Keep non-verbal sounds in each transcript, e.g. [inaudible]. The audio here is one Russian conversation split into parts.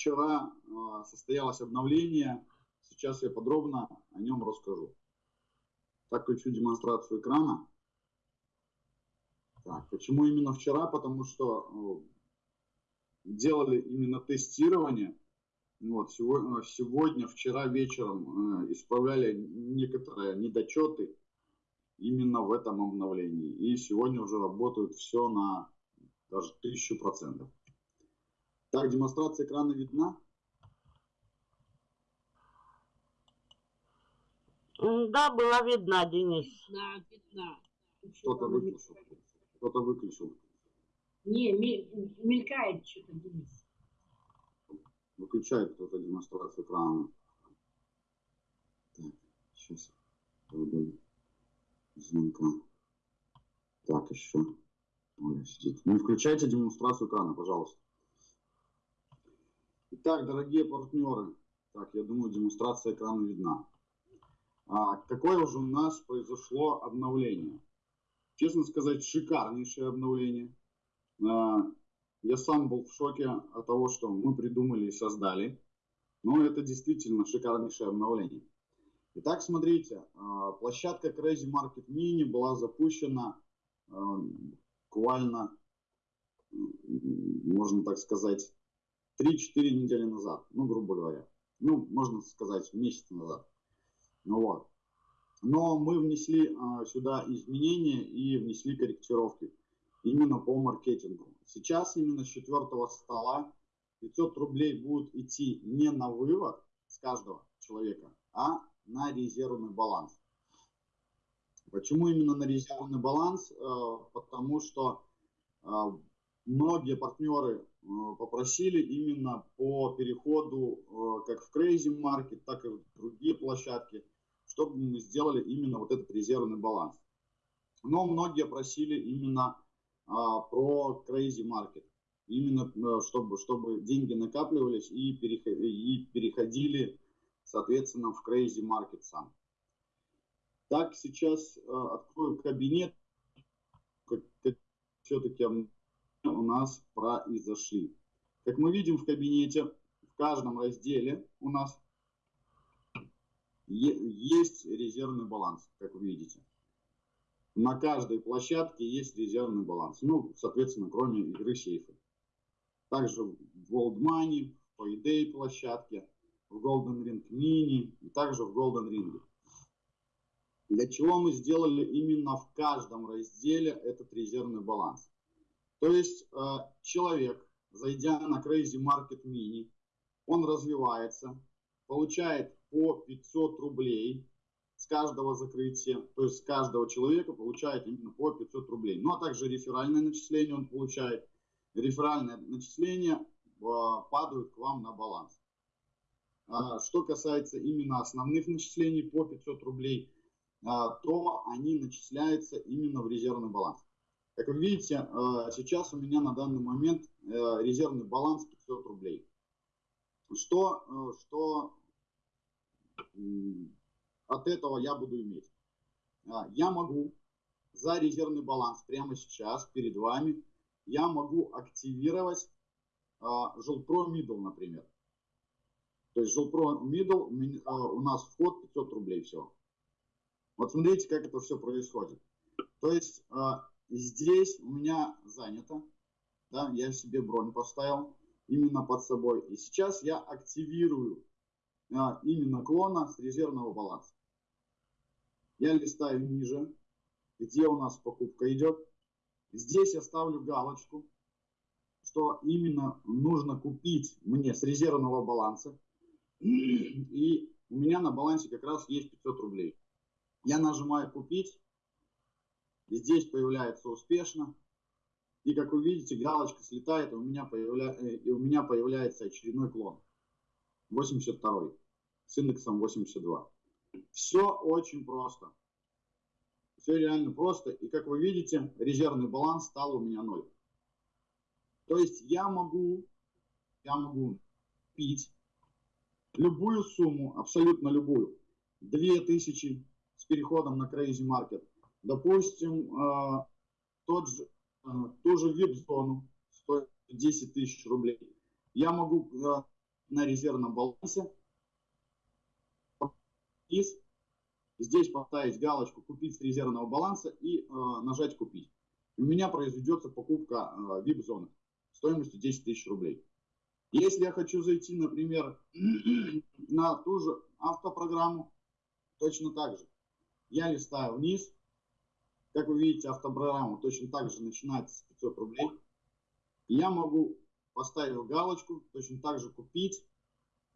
вчера э, состоялось обновление, сейчас я подробно о нем расскажу. Так, включу демонстрацию экрана. Так, почему именно вчера? Потому что э, делали именно тестирование. Вот, сегодня, сегодня, вчера вечером э, исправляли некоторые недочеты именно в этом обновлении. И сегодня уже работают все на даже тысячу процентов. Так, демонстрация экрана видна? Да, была видна, Денис. Да, видна. Кто-то выключил. Кто-то выключил. Не, мелькает что-то, Денис. Выключает кто-то демонстрацию экрана. Так, сейчас звонка. Так, еще. Оля сидит. Не включайте демонстрацию экрана, пожалуйста. Итак, дорогие партнеры, так, я думаю, демонстрация экрана видна. А, какое уже у нас произошло обновление? Честно сказать, шикарнейшее обновление. А, я сам был в шоке от того, что мы придумали и создали. Но это действительно шикарнейшее обновление. Итак, смотрите, а, площадка Crazy Market Mini была запущена а, буквально, можно так сказать, 3-4 недели назад, ну, грубо говоря. Ну, можно сказать, месяц назад. Ну вот. Но мы внесли а, сюда изменения и внесли корректировки именно по маркетингу. Сейчас именно с четвертого стола 500 рублей будут идти не на вывод с каждого человека, а на резервный баланс. Почему именно на резервный баланс? Э, потому что э, многие партнеры попросили именно по переходу как в Crazy Market, так и в другие площадки, чтобы мы сделали именно вот этот резервный баланс. Но многие просили именно про Crazy Market. Именно чтобы, чтобы деньги накапливались и переходили соответственно, в Crazy Market сам. Так, сейчас э, открою кабинет, все-таки у нас произошли. Как мы видим в кабинете, в каждом разделе у нас есть резервный баланс, как вы видите. На каждой площадке есть резервный баланс. Ну, соответственно, кроме игры сейфы. Также в World Money, в Payday площадке в Golden Ring Mini и также в Golden Ring. Для чего мы сделали именно в каждом разделе этот резервный баланс. То есть э, человек, зайдя на Crazy Market Mini, он развивается, получает по 500 рублей с каждого закрытия, то есть с каждого человека получает именно по 500 рублей. Ну а также реферальное начисление он получает. Реферальное начисление э, падают к вам на баланс. А, что касается именно основных начислений по 500 рублей, то они начисляются именно в резервный баланс. Как вы видите, а, сейчас у меня на данный момент э, резервный баланс 500 рублей. Что, э, что от этого я буду иметь? Я могу за резервный баланс прямо сейчас перед вами, я могу активировать Жилпро Middle, например. То есть Жилпро Middle а, у нас вход 500 рублей все. Вот смотрите, как это все происходит. То есть а, здесь у меня занято, да, я себе бронь поставил именно под собой. И сейчас я активирую а, именно клона с резервного баланса. Я листаю ниже, где у нас покупка идет. Здесь я ставлю галочку, что именно нужно купить мне с резервного баланса. И у меня на балансе как раз есть 500 рублей. Я нажимаю «Купить». Здесь появляется «Успешно». И как вы видите, галочка слетает, и у меня, появля... Э, и у меня появляется очередной клон. 82 с индексом 82. Все очень просто. Все реально просто. И как вы видите, резервный баланс стал у меня 0. То есть я могу, я могу пить любую сумму, абсолютно любую, 2000 с переходом на Crazy Market, допустим, э, тот же, э, ту же VIP-зону стоит 10 тысяч рублей, я могу э, на резервном балансе. Здесь поставить галочку «Купить с резервного баланса» и нажать «Купить». У меня произведется покупка э, VIP-зоны стоимостью 10 тысяч рублей. Если я хочу зайти, например, [clears throat] на ту же автопрограмму, точно так же. Я листаю вниз. Как вы видите, автопрограмма точно так же начинается с 500 рублей. Я могу, поставив галочку, точно так же купить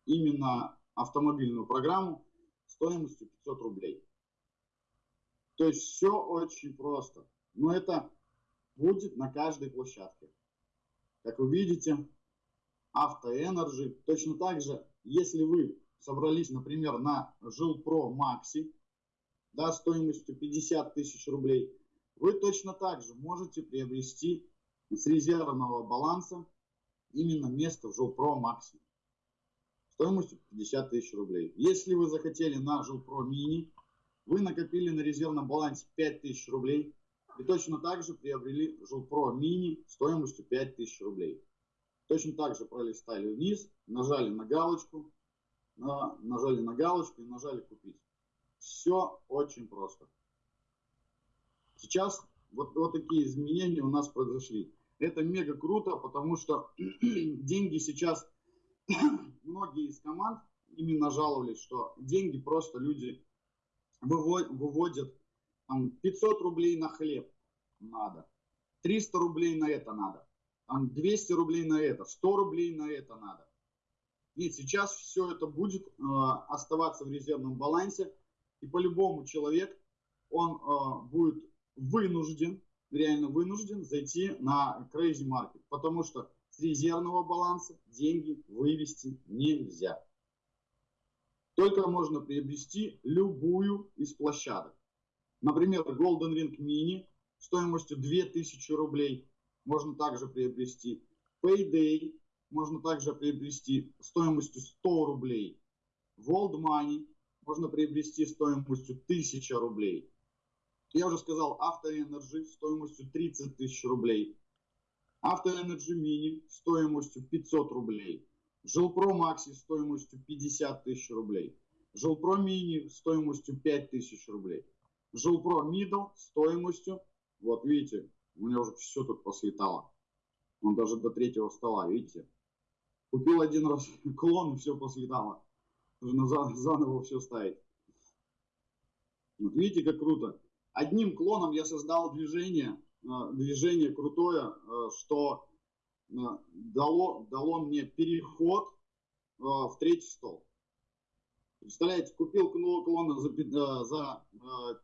именно автомобильную программу стоимостью 500 рублей. То есть все очень просто. Но это будет на каждой площадке. Как вы видите, Автоэнерджи. Точно так же, если вы собрались, например, на Жилпро Макси, да, стоимостью 50 тысяч рублей, вы точно так же можете приобрести с резервного баланса именно место в Жилпро Макси стоимостью 50 тысяч рублей. Если вы захотели на Жилпро Мини, вы накопили на резервном балансе 5 тысяч рублей и точно так же приобрели Жилпро Мини стоимостью 5 тысяч рублей. Точно так же пролистали вниз, нажали на галочку, на, нажали на галочку и нажали купить. Все очень просто. Сейчас вот, вот такие изменения у нас произошли. Это мега круто, потому что [clears throat] деньги сейчас, [clears throat] многие из команд именно жаловались, что деньги просто люди выводят там, 500 рублей на хлеб надо, 300 рублей на это надо, там 200 рублей на это, 100 рублей на это надо. Нет, сейчас все это будет э, оставаться в резервном балансе, и по-любому человек, он э, будет вынужден, реально вынужден зайти на Crazy Market, потому что с резервного баланса деньги вывести нельзя. Только можно приобрести любую из площадок. Например, Golden Ring Mini стоимостью 2000 рублей можно также приобрести. Payday можно также приобрести стоимостью 100 рублей. World Money можно приобрести стоимостью 1000 рублей. Я уже сказал, Автоэнерджи стоимостью 30 тысяч рублей. Автоэнерджи Мини стоимостью 500 рублей. Жилпро Макси стоимостью 50 тысяч рублей. Жилпро Мини стоимостью 5 тысяч рублей. Жилпро Мидл стоимостью, вот видите, у меня уже все тут послетало. Он даже до третьего стола, видите? Купил один раз [laughs] клон и все послетало. Заново все ставить. Вот видите, как круто. Одним клоном я создал движение, э, движение крутое, э, что э, дало, дало мне переход в третий стол. Представляете, купил клон за, за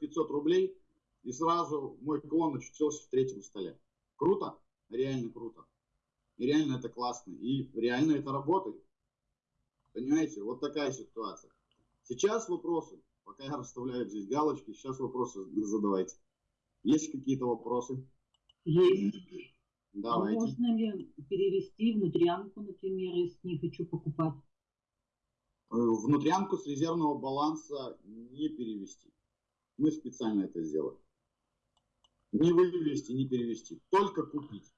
500 рублей, и сразу мой клон очутился в третьем столе. Круто? Реально круто. И реально это классно. И реально это работает. Понимаете, вот такая ситуация. Сейчас вопросы. Пока я расставляю здесь галочки, сейчас вопросы задавайте. Есть какие-то вопросы? Есть. Давайте. А можно ли перевести внутрянку, например, если не хочу покупать? Э, внутрянку с резервного баланса не перевести. Мы специально это сделали. Не вывести, не перевести. Только купить.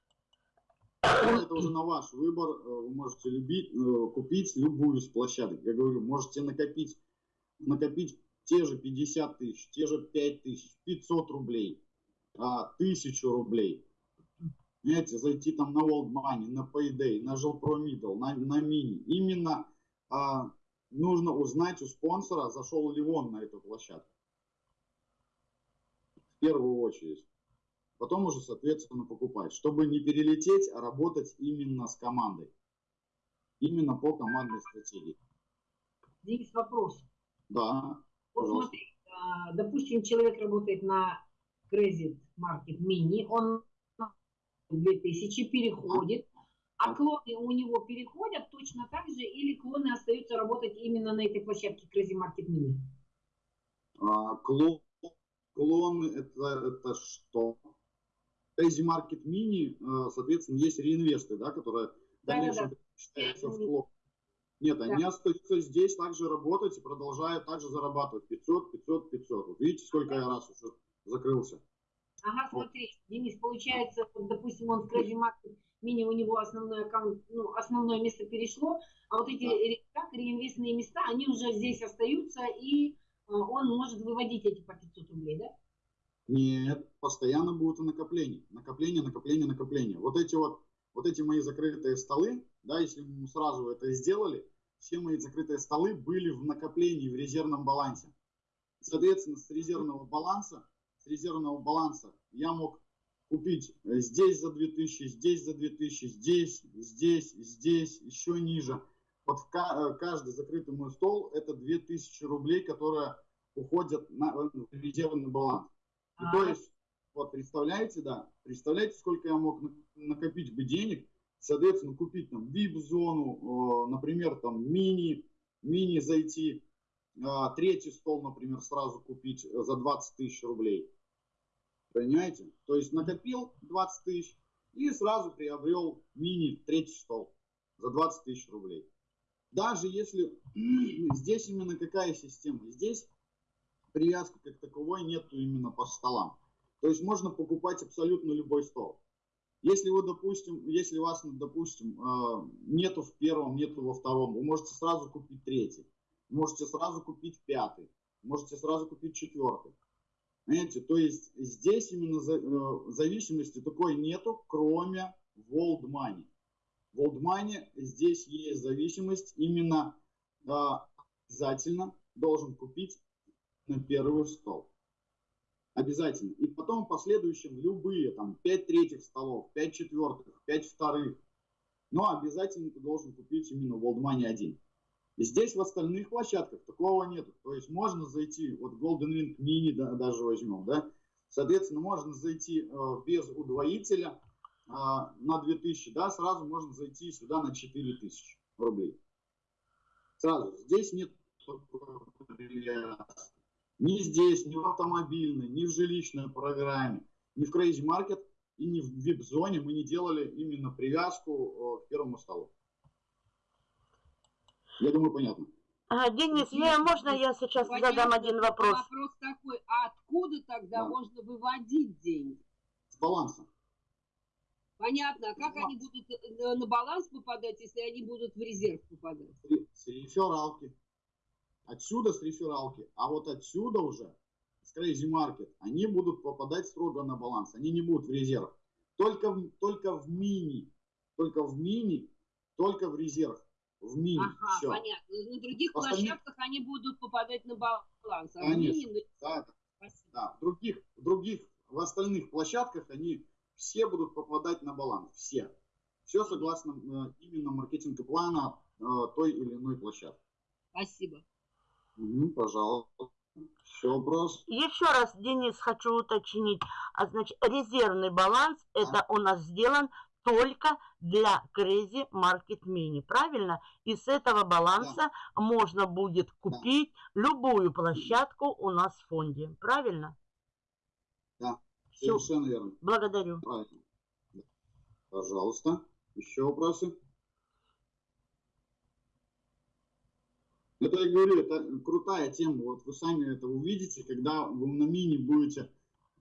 Это уже на ваш выбор. Э, вы можете любить, э, купить любую из площадок. Я говорю, можете накопить, накопить те же 50 тысяч, те же 5 тысяч, 500 рублей, 1000 рублей. Понимаете, зайти там на World Money, на Payday, на Жилпро Middle, на, на Mini. Именно а, нужно узнать у спонсора, зашел ли он на эту площадку. В первую очередь потом уже, соответственно, покупать, чтобы не перелететь, а работать именно с командой. Именно по командной стратегии. Здесь вопрос. Да, Вот пожалуйста. смотри, а, допустим, человек работает на Credit Market Mini, он 2000 переходит, а клоны у него переходят точно так же, или клоны остаются работать именно на этой площадке Crazy Market Mini? А, клон, клон это, это что? Crazy Market Mini, э, соответственно, есть реинвесты, да, которые в Да, да, дальнейшем да. считаются в клон. Нет, они остаются здесь также работать и продолжают также зарабатывать 500, 500, 500. Вот видите, сколько я раз уже закрылся. Ага, смотри, Денис, получается, вот, допустим, он в Crazy Market мини у него основной аккаунт, ну, основное место перешло, а вот эти Да. как реинвестные места, они уже здесь остаются, и а, он может выводить эти по 500 рублей, да? Нет, постоянно будут накопления. Накопление, накопление, накопление. Вот эти вот, вот эти мои закрытые столы, да, если мы сразу это сделали, все мои закрытые столы были в накоплении, в резервном балансе. Соответственно, с резервного баланса, с резервного баланса я мог купить здесь за 2000, здесь за 2000, здесь, здесь, здесь, еще ниже. Вот в э, каждый закрытый мой стол это 2000 рублей, которые уходят на э, резервный баланс. И А. то есть, вот представляете, да, представляете, сколько я мог на- накопить бы денег, соответственно, купить там VIP-зону, э, например, там мини, мини зайти, э, третий стол, например, сразу купить э, за 20 тысяч рублей. Понимаете? То есть накопил 20 тысяч и сразу приобрел мини третий стол за 20 тысяч рублей. Даже если [clears throat] здесь именно какая система? Здесь привязки как таковой нету именно по столам. То есть можно покупать абсолютно любой стол. Если вы, допустим, если вас, допустим, э, нету в первом, нету во втором, вы можете сразу купить третий, можете сразу купить пятый, можете сразу купить четвертый. Понимаете, то есть здесь именно э, зависимости такой нету, кроме World Money. В World Money здесь есть зависимость именно э, обязательно должен купить на первый стол. Обязательно. И потом в последующем любые, там, 5 третьих столов, 5 четвертых, 5 вторых. Но обязательно ты должен купить именно World Money 1. И здесь в остальных площадках такого нету. То есть можно зайти, вот Golden Ring Mini да, даже возьмем, да. Соответственно, можно зайти э, без удвоителя э, на 2000, да, сразу можно зайти сюда на 4000 рублей. Сразу. Здесь нет привязки. Ни здесь, ни в автомобильной, ни в жилищной программе, ни в Crazy Market и ни в VIP-зоне мы не делали именно привязку э, к первому столу. Я думаю, понятно. А, Денис, я, можно я сейчас Понятно. задам один вопрос? Вопрос такой, а откуда тогда Да. можно выводить деньги? С баланса. Понятно, а как Да. они будут э, на баланс попадать, если они будут в резерв попадать? С рефералки. Отсюда с рефералки. А вот отсюда уже, с Crazy Market, они будут попадать строго на баланс. Они не будут в резерв. Только в, только в мини. Только в мини, только в резерв. В мини. Ага, Всё. понятно. На других Остальные- площадках они будут попадать на баланс. А в Конечно. мини, ну, Да, спасибо. Да, в других, в других, в остальных площадках они все будут попадать на баланс, все. Все согласно э, именно маркетинг плана э, той или иной площадки. Спасибо. Мгм, пожалуйста. Еще вопрос? Еще раз, Денис, хочу уточнить. А, значит, резервный баланс, это у нас сделан только для Crazy Market Mini, правильно? И с этого баланса можно будет купить любую площадку у нас в фонде, правильно? Да. Все, Совершенно верно. благодарю. Правильно. Да. Пожалуйста. Еще вопросы? Это я говорю, это крутая тема. Вот вы сами это увидите, когда вы на мини будете,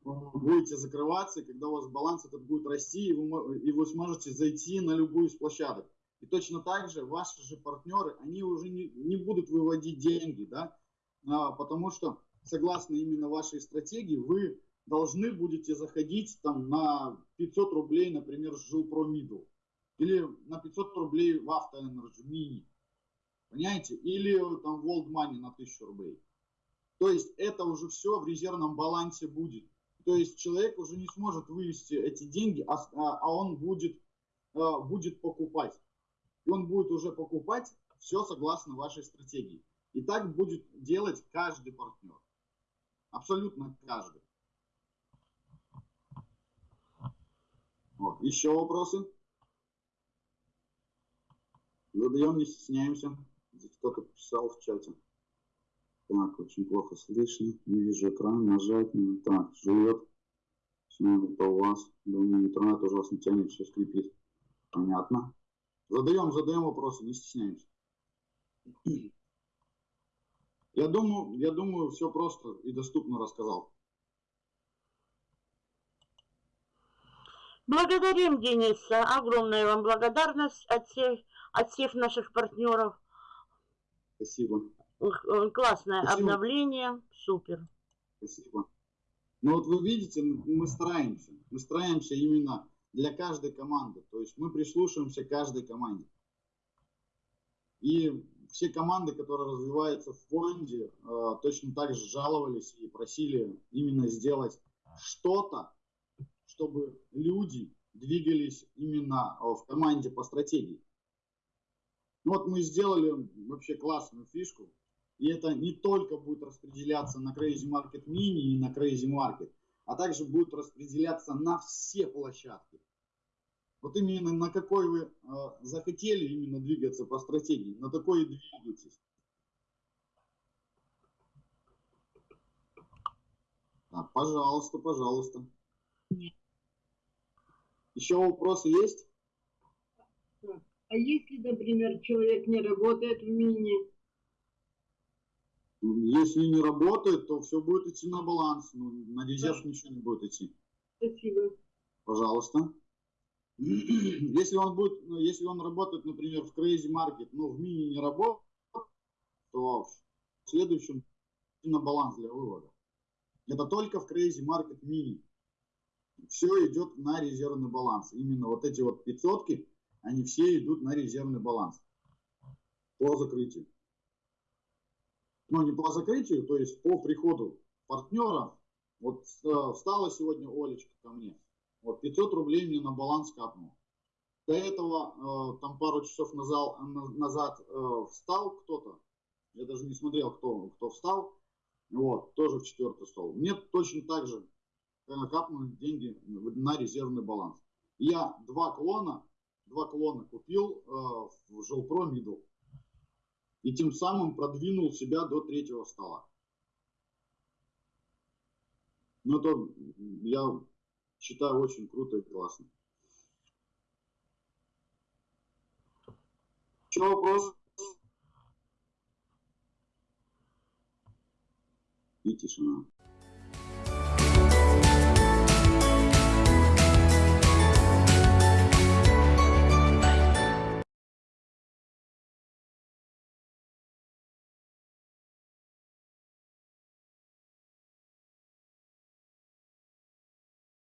э, будете закрываться, когда у вас баланс этот будет расти, и вы, и вы сможете зайти на любую из площадок. И точно так же ваши же партнеры, они уже не, не будут выводить деньги, да, А, потому что согласно именно вашей стратегии вы должны будете заходить там на 500 рублей, например, с Жилпро Middle. Или на 500 рублей в Автоэнерджи Мини. Понимаете? Или там в World Money на 1000 рублей. То есть это уже все в резервном балансе будет. То есть человек уже не сможет вывести эти деньги, а, а- а он будет, а, будет покупать. И он будет уже покупать все согласно вашей стратегии. И так будет делать каждый партнер. Абсолютно каждый. Вот. Еще вопросы? Задаем, не стесняемся. Кто-то писал в чате. Так, очень плохо слышно. Не вижу экран. Нажать. надо. Так, живет. Все, это у вас. Думаю, интернет ужасно тянет, все скрипит. Понятно. Задаем, задаем вопросы, не стесняемся. [clears throat] Я думаю, я думаю, все просто и доступно рассказал. Благодарим Дениса. Огромная вам благодарность от всех, от всех наших партнеров. Спасибо. Ух, э, Классное Спасибо. обновление. Супер. Спасибо. Ну вот вы видите, мы стараемся. Мы стараемся именно для каждой команды. То есть мы прислушиваемся к каждой команде. И все команды, которые развиваются в фонде, э, точно так же жаловались и просили именно сделать что-то, чтобы люди двигались именно э, в команде по стратегии. Ну вот мы сделали вообще классную фишку. И это не только будет распределяться на Crazy Market Mini и на Crazy Market, а также будет распределяться на все площадки. Вот именно на какой вы э, захотели именно двигаться по стратегии, на такой и двигайтесь. Так, пожалуйста, пожалуйста. Нет. Еще вопросы есть? А если, например, человек не работает в мини, Если не работает, то все будет идти на баланс. Ну, на резерв ничего не будет идти. спасибо. Пожалуйста. [clears throat] Если он будет, ну, если он работает, например, в Crazy Market, но в мини не работает, то в следующем на баланс для вывода. Это только в Crazy Market Mini. Все идет на резервный баланс. Именно вот эти вот 500 они все идут на резервный баланс по закрытию. Ну, не по закрытию, то есть по приходу партнеров. Вот э, встала сегодня Олечка ко мне. Вот 500 рублей мне на баланс капнуло. До этого, э, там пару часов назад, назад э, встал кто-то. Я даже не смотрел, кто, кто встал. Вот, тоже в четвертый стол. Мне точно так же капнули деньги на резервный баланс. Я два клона, два клона купил э, в Жилпро Middle. И тем самым продвинул себя до третьего стола. Ну, это я считаю очень круто и классно. Еще вопрос? И тишина.